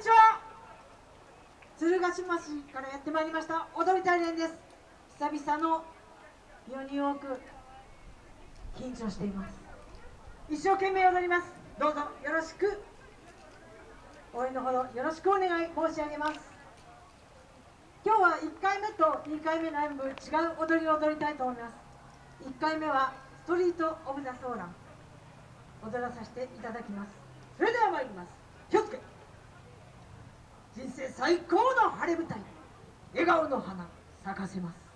にちは。鶴ヶ島市からやってまいりました。踊り大連です。久々の世に多く緊張しています。一生懸命踊ります。どうぞよろしく。応援のほどよろしくお願い申し上げます。今日は1回目と2回目の演舞違う踊りを踊りたいと思います。1回目はストリート・オブ・ザ・ソーラン。踊らさせていただきます。それでは参ります。気をつけ。人生最高の晴れ舞台笑顔の花咲かせます。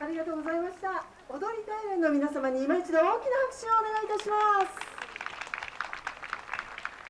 ありがとうございました。踊り大連の皆様に今一度大きな拍手をお願いいたします。